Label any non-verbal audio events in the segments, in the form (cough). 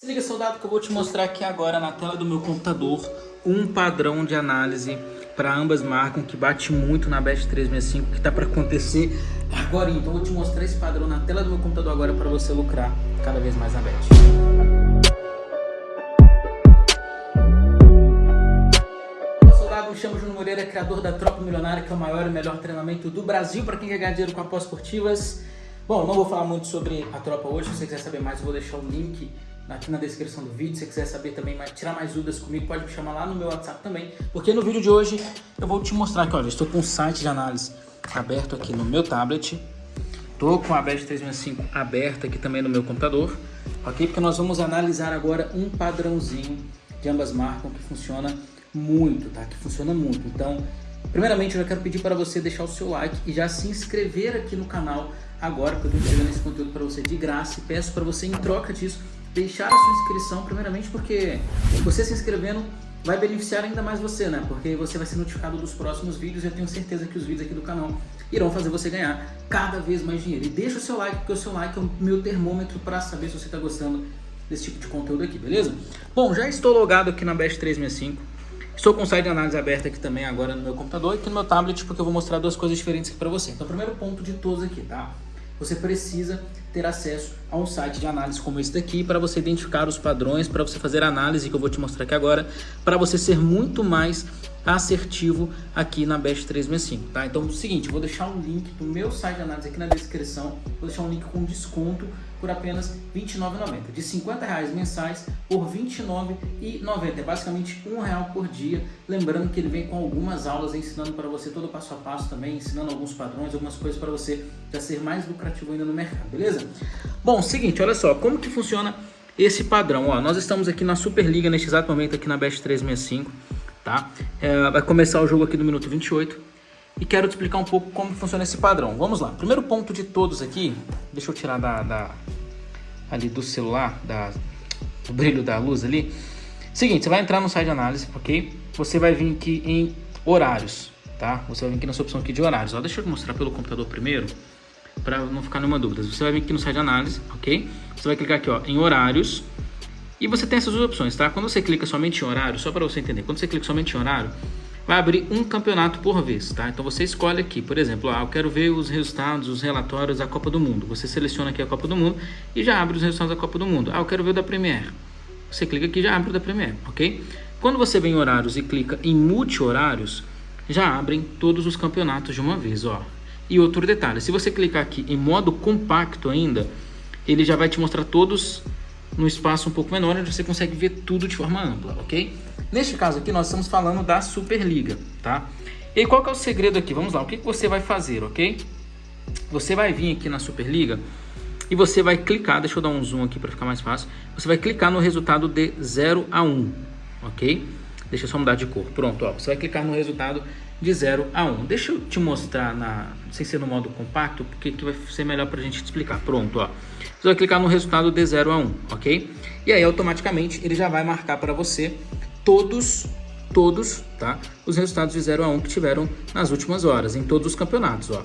Se liga, soldado, que eu vou te mostrar aqui agora na tela do meu computador um padrão de análise para ambas marcas que bate muito na Best 365 que está para acontecer agora. Então eu vou te mostrar esse padrão na tela do meu computador agora para você lucrar cada vez mais na Best. Soldado, me chamo Júnior Moreira, criador da Tropa Milionária, que é o maior e melhor treinamento do Brasil para quem quer ganhar dinheiro com apostas esportivas. Bom, não vou falar muito sobre a tropa hoje, se você quiser saber mais eu vou deixar o link aqui na descrição do vídeo. Se você quiser saber também, tirar mais dúvidas comigo, pode me chamar lá no meu WhatsApp também. Porque no vídeo de hoje eu vou te mostrar que, olha, estou com um site de análise aberto aqui no meu tablet. Estou com a BED 365 aberta aqui também no meu computador, ok? Porque nós vamos analisar agora um padrãozinho de ambas marcas que funciona muito, tá? Que funciona muito. Então, primeiramente eu já quero pedir para você deixar o seu like e já se inscrever aqui no canal agora, porque eu estou entregando esse conteúdo para você de graça e peço para você, em troca disso, deixar a sua inscrição, primeiramente porque você se inscrevendo vai beneficiar ainda mais você, né? Porque você vai ser notificado dos próximos vídeos e eu tenho certeza que os vídeos aqui do canal irão fazer você ganhar cada vez mais dinheiro. E deixa o seu like, porque o seu like é o meu termômetro para saber se você está gostando desse tipo de conteúdo aqui, beleza? Bom, já estou logado aqui na Best 365. Estou com o site de análise aberto aqui também agora no meu computador e aqui no meu tablet, porque eu vou mostrar duas coisas diferentes aqui para você. Então, primeiro ponto de todos aqui, tá? Você precisa ter acesso a um site de análise como esse daqui para você identificar os padrões, para você fazer a análise que eu vou te mostrar aqui agora, para você ser muito mais assertivo aqui na Best 365, tá? Então é o seguinte, vou deixar um link do meu site de análise aqui na descrição, vou deixar um link com desconto por apenas R$ 29,90, de 50 reais mensais por R$ 29,90, é basicamente um real por dia, lembrando que ele vem com algumas aulas ensinando para você todo passo a passo também, ensinando alguns padrões, algumas coisas para você já ser mais lucrativo ainda no mercado, beleza? Bom, seguinte, olha só, como que funciona esse padrão? Ó, nós estamos aqui na Superliga neste exato momento aqui na Best 365, tá? É, vai começar o jogo aqui no minuto 28 e quero te explicar um pouco como funciona esse padrão. Vamos lá. Primeiro ponto de todos aqui, deixa eu tirar da, da ali do celular, da, do brilho da luz ali. Seguinte, você vai entrar no site de análise, ok? Você vai vir aqui em horários, tá? Você vai vir aqui nessa opção aqui de horários. Ó, deixa eu mostrar pelo computador primeiro, para não ficar nenhuma dúvida. Você vai vir aqui no site de análise, ok? Você vai clicar aqui ó, em horários e você tem essas duas opções, tá? Quando você clica somente em horário, só para você entender, quando você clica somente em horário, vai abrir um campeonato por vez, tá? Então você escolhe aqui, por exemplo, ah, eu quero ver os resultados, os relatórios da Copa do Mundo. Você seleciona aqui a Copa do Mundo e já abre os resultados da Copa do Mundo. Ah, eu quero ver o da Premier. Você clica aqui e já abre o da Premier, ok? Quando você vem em horários e clica em multi-horários, já abrem todos os campeonatos de uma vez, ó. E outro detalhe, se você clicar aqui em modo compacto ainda, ele já vai te mostrar todos no espaço um pouco menor, onde você consegue ver tudo de forma ampla, ok? Neste caso aqui, nós estamos falando da Superliga, tá? E qual que é o segredo aqui? Vamos lá, o que, que você vai fazer, ok? Você vai vir aqui na Superliga e você vai clicar, deixa eu dar um zoom aqui para ficar mais fácil, você vai clicar no resultado de 0 a 1, ok? Deixa eu só mudar de cor, pronto, ó, você vai clicar no resultado de 0 a 1. Deixa eu te mostrar, na, sem ser no modo compacto, porque que vai ser melhor para a gente te explicar. Pronto, ó. Você vai clicar no resultado de 0 a 1, ok? E aí automaticamente ele já vai marcar para você todos, todos, tá? Os resultados de 0 a 1 que tiveram nas últimas horas, em todos os campeonatos, ó.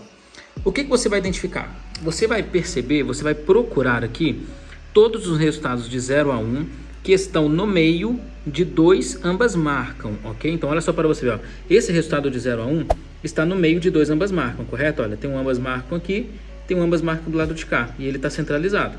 O que, que você vai identificar? Você vai perceber, você vai procurar aqui todos os resultados de 0 a 1 que estão no meio de dois ambas marcam, ok? Então olha só para você ver, ó. esse resultado de 0 a 1 está no meio de dois ambas marcam, correto? Olha, tem um ambas marcam aqui, tem um ambas marcam do lado de cá e ele está centralizado.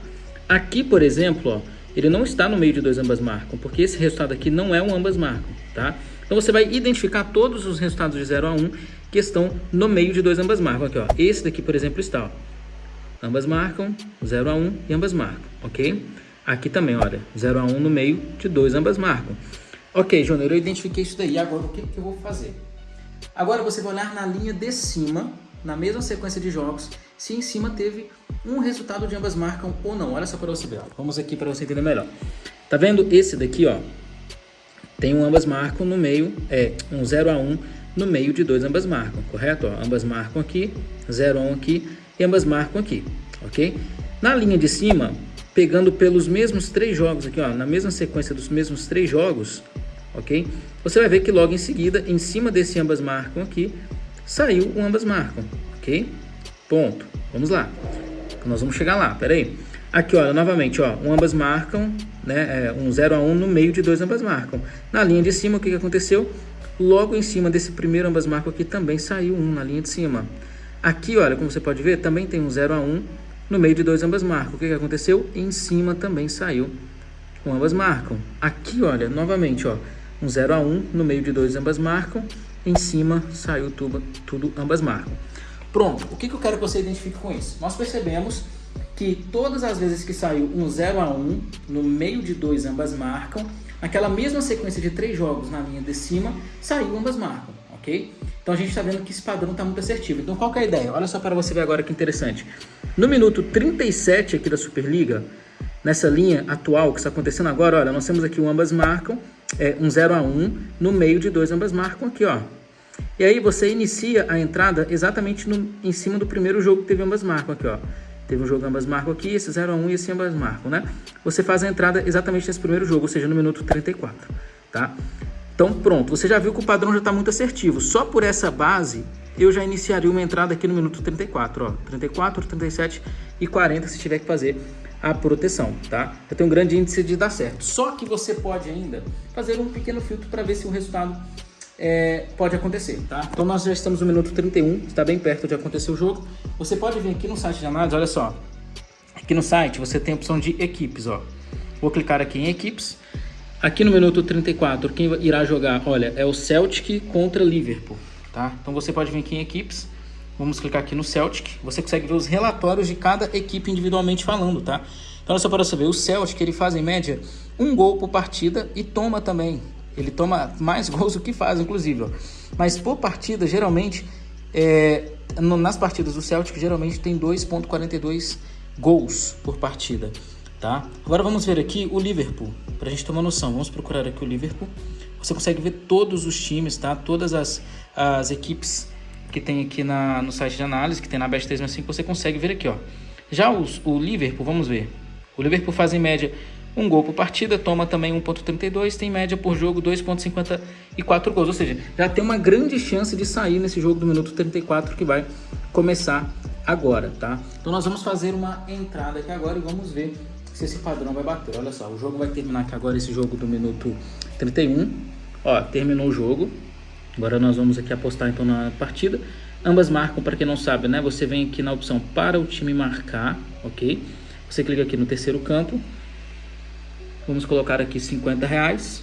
Aqui, por exemplo, ó, ele não está no meio de dois ambas marcam, porque esse resultado aqui não é um ambas marcam, tá? Então você vai identificar todos os resultados de 0 a 1 que estão no meio de dois ambas marcam. Aqui, ó. Esse daqui, por exemplo, está, ó. Ambas marcam, 0 a 1 e ambas marcam, ok? Aqui também, olha, 0 a 1 no meio de 2, ambas marcam. Ok, Júnior, eu identifiquei isso daí. Agora, o que, que eu vou fazer? Agora você vai olhar na linha de cima, na mesma sequência de jogos, se em cima teve um resultado de ambas marcam ou não. Olha só para você ver. Vamos aqui para você entender melhor. Tá vendo esse daqui, ó? Tem um ambas marcam no meio, é um 0 a 1 no meio de dois ambas marcam, correto? Ó, ambas marcam aqui, 0 a 1 aqui e ambas marcam aqui, ok? Na linha de cima, pegando pelos mesmos três jogos aqui, ó, na mesma sequência dos mesmos três jogos, ok? Você vai ver que logo em seguida, em cima desse ambas marcam aqui, saiu o ambas marcam, ok? Ponto. Vamos lá. Nós vamos chegar lá, peraí. Aqui, olha, novamente, ó, um ambas marcam, né, é, um 0 a 1 um no meio de dois ambas marcam. Na linha de cima, o que, que aconteceu? Logo em cima desse primeiro ambas marcam aqui também saiu um na linha de cima. Aqui, olha, como você pode ver, também tem um 0 a 1 um no meio de dois ambas marcam. O que, que aconteceu? Em cima também saiu um ambas marcam. Aqui, olha, novamente, ó, um 0 a 1 no meio de dois ambas marcam. Em cima saiu tudo, tudo ambas marcam. Pronto, o que, que eu quero que você identifique com isso? Nós percebemos que todas as vezes que saiu um 0 a 1 no meio de dois ambas marcam, naquela mesma sequência de três jogos na linha de cima, saiu ambas marcam, ok? Então a gente está vendo que esse padrão está muito assertivo. Então qual é a ideia? Olha só para você ver agora que interessante. No minuto 37 aqui da Superliga, nessa linha atual que está acontecendo agora, olha, nós temos aqui um ambas marcam, é, um 0 a 1 no meio de dois ambas marcam aqui, ó. E aí você inicia a entrada exatamente no, em cima do primeiro jogo que teve ambas marcam aqui, ó. Teve um jogo ambas marcam aqui, esse 0 a 1 e esse ambas marcam, né? Você faz a entrada exatamente nesse primeiro jogo, ou seja, no minuto 34, tá? Então pronto, você já viu que o padrão já está muito assertivo. Só por essa base, eu já iniciaria uma entrada aqui no minuto 34, ó. 34, 37 e 40 se tiver que fazer a proteção, tá? Eu tenho um grande índice de dar certo. Só que você pode ainda fazer um pequeno filtro para ver se o resultado é, pode acontecer, tá? Então nós já estamos no minuto 31, está bem perto de acontecer o jogo. Você pode vir aqui no site de análise, olha só. Aqui no site você tem a opção de equipes, ó. Vou clicar aqui em equipes. Aqui no minuto 34, quem irá jogar, olha, é o Celtic contra Liverpool, tá? Então você pode vir aqui em equipes. Vamos clicar aqui no Celtic. Você consegue ver os relatórios de cada equipe individualmente falando, tá? Então, só para você ver, o Celtic ele faz em média um gol por partida e toma também ele toma mais (laughs) gols do que faz, inclusive. Ó. Mas por partida, geralmente, é, no, nas partidas do Celtic, geralmente tem 2,42 gols por partida. Tá? Agora vamos ver aqui o Liverpool, para a gente uma noção. Vamos procurar aqui o Liverpool. Você consegue ver todos os times, tá? todas as, as equipes que tem aqui na, no site de análise, que tem na Bet 365, você consegue ver aqui. Ó. Já os, o Liverpool, vamos ver. O Liverpool faz em média um gol por partida, toma também 1.32, tem média por jogo 2.54 gols, ou seja, já tem uma grande chance de sair nesse jogo do minuto 34 que vai começar agora, tá? Então nós vamos fazer uma entrada aqui agora e vamos ver se esse padrão vai bater. Olha só, o jogo vai terminar aqui agora, esse jogo do minuto 31, ó, terminou o jogo, agora nós vamos aqui apostar então na partida, ambas marcam, para quem não sabe, né? Você vem aqui na opção para o time marcar, ok? Você clica aqui no terceiro campo, Vamos colocar aqui 50 reais.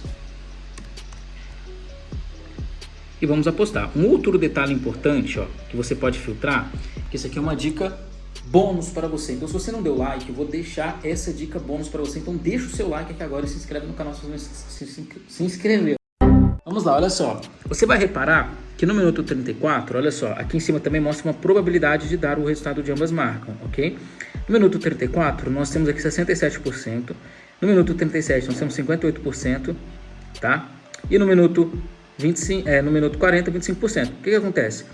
E vamos apostar. Um outro detalhe importante, ó, que você pode filtrar, que isso aqui é uma dica bônus para você. Então, se você não deu like, eu vou deixar essa dica bônus para você. Então, deixa o seu like aqui agora e se inscreve no canal se você se, inscreveu. Vamos lá, olha só. Você vai reparar que no minuto 34, olha só, aqui em cima também mostra uma probabilidade de dar o resultado de ambas marcam, ok? No minuto 34, nós temos aqui 67%. No minuto 37 nós temos 58%, tá? E no minuto 25, é, no minuto 40, 25%. O que, que acontece?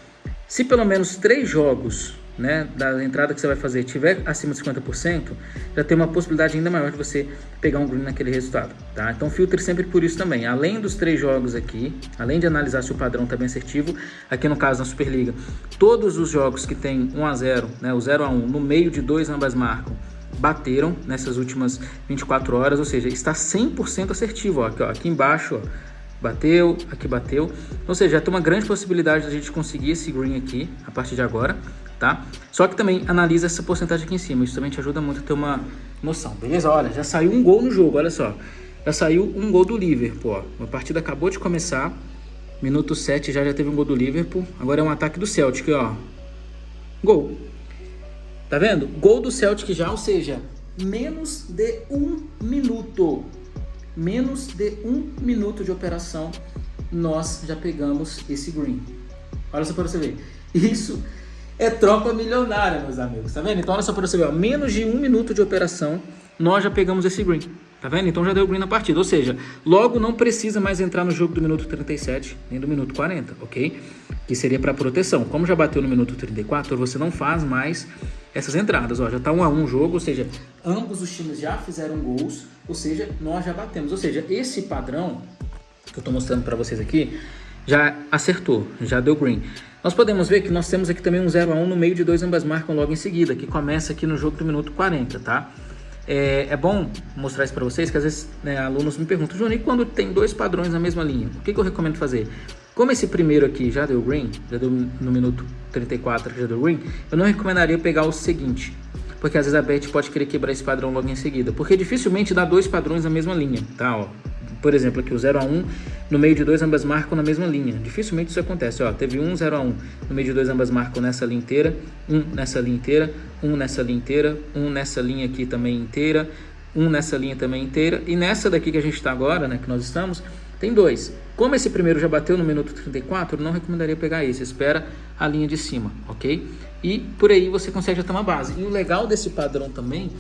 Se pelo menos três jogos né, da entrada que você vai fazer tiver acima de 50%, já tem uma possibilidade ainda maior de você pegar um green naquele resultado, tá? Então filtre sempre por isso também. Além dos três jogos aqui, além de analisar se o padrão está bem assertivo, aqui no caso na Superliga, todos os jogos que tem 1 a 0, né, o 0 a 1, no meio de dois ambas marcam, bateram nessas últimas 24 horas, ou seja, está 100% assertivo. Ó, aqui, ó, aqui embaixo, ó, bateu, aqui bateu. Ou seja, já tem uma grande possibilidade de a gente conseguir esse green aqui a partir de agora, tá? Só que também analisa essa porcentagem aqui em cima, isso também te ajuda muito a ter uma noção, beleza? Olha, já saiu um gol no jogo, olha só. Já saiu um gol do Liverpool, ó. A partida acabou de começar, minuto 7 já, já teve um gol do Liverpool. Agora é um ataque do Celtic, ó. Gol. Tá vendo? Gol do Celtic já, ou seja, menos de um minuto. Menos de um minuto de operação, nós já pegamos esse green. Olha só para você ver. Isso é tropa milionária, meus amigos. Tá vendo? Então olha só para você ver. Ó, menos de um minuto de operação, nós já pegamos esse green. Tá vendo? Então já deu green na partida. Ou seja, logo não precisa mais entrar no jogo do minuto 37, nem do minuto 40, ok? Que seria para proteção. Como já bateu no minuto 34, você não faz mais essas entradas. Ó, já tá um a um jogo, ou seja, ambos os times já fizeram gols, ou seja, nós já batemos. Ou seja, esse padrão que eu tô mostrando para vocês aqui, já acertou, já deu green. Nós podemos ver que nós temos aqui também um 0 a 1 no meio de dois ambas marcam logo em seguida, que começa aqui no jogo do minuto 40, tá? é, é bom mostrar isso para vocês, que às vezes né, alunos me perguntam, Johnny, e quando tem dois padrões na mesma linha, o que, que eu recomendo fazer? Como esse primeiro aqui já deu green, já deu no minuto 34 já deu green, eu não recomendaria pegar o seguinte, porque às vezes a Bet pode querer quebrar esse padrão logo em seguida, porque dificilmente dá dois padrões na mesma linha, tá? Ó, por exemplo, aqui o 0 a 1 no meio de dois ambas marcam na mesma linha. Dificilmente isso acontece. Ó, teve um 0 a 1 no meio de dois ambas marcam nessa linha inteira, um nessa linha inteira, um nessa linha inteira, um nessa linha aqui também inteira, um nessa linha também inteira e nessa daqui que a gente está agora, né, que nós estamos, tem dois. Como esse primeiro já bateu no minuto 34, não recomendaria pegar esse. Espera a linha de cima, ok? E por aí você consegue já ter uma base. E o legal desse padrão também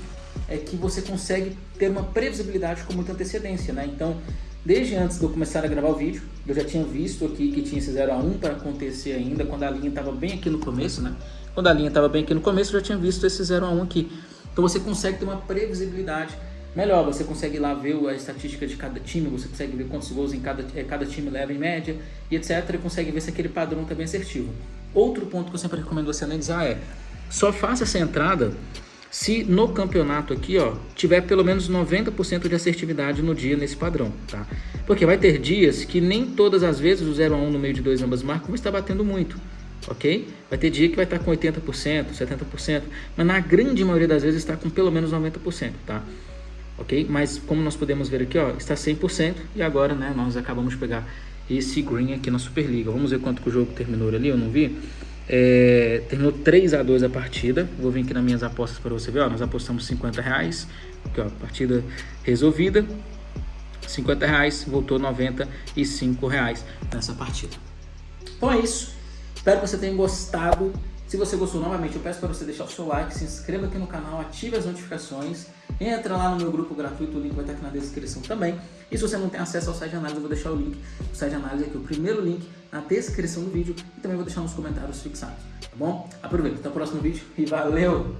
é que você consegue ter uma previsibilidade com muita antecedência, né? Então, desde antes de eu começar a gravar o vídeo, eu já tinha visto aqui que tinha esse 0 a 1 para acontecer ainda, quando a linha estava bem aqui no começo, né? Quando a linha estava bem aqui no começo, eu já tinha visto esse 0 a 1 aqui. Então você consegue ter uma previsibilidade melhor, você consegue lá ver a estatística de cada time, você consegue ver quantos gols em cada, eh, cada time leva em média e etc. E consegue ver se aquele padrão está bem assertivo. Outro ponto que eu sempre recomendo você analisar é, só faça essa entrada se no campeonato aqui, ó, tiver pelo menos 90% de assertividade no dia nesse padrão, tá? Porque vai ter dias que nem todas as vezes o 0 a 1 no meio de dois ambas marcas vai estar batendo muito, ok? Vai ter dia que vai estar com 80%, 70%, mas na grande maioria das vezes está com pelo menos 90%, tá? Ok? Mas como nós podemos ver aqui, ó, está 100% e agora, né, nós acabamos de pegar esse green aqui na Superliga. Vamos ver quanto que o jogo terminou ali, eu não vi. É, terminou 3 a 2 a partida. Vou vir aqui nas minhas apostas para você ver. Ó, nós apostamos 50 reais. Aqui, ó, partida resolvida. 50 reais, voltou 95 reais nessa partida. Então é isso. Espero que você tenha gostado. Se você gostou, novamente, eu peço para você deixar o seu like, se inscreva aqui no canal, ative as notificações, entra lá no meu grupo gratuito, o link vai estar aqui na descrição também. E se você não tem acesso ao site de análise, eu vou deixar o link do site de análise aqui, o primeiro link na descrição do vídeo e também vou deixar nos comentários fixados, tá bom? Aproveita, até o próximo vídeo e valeu!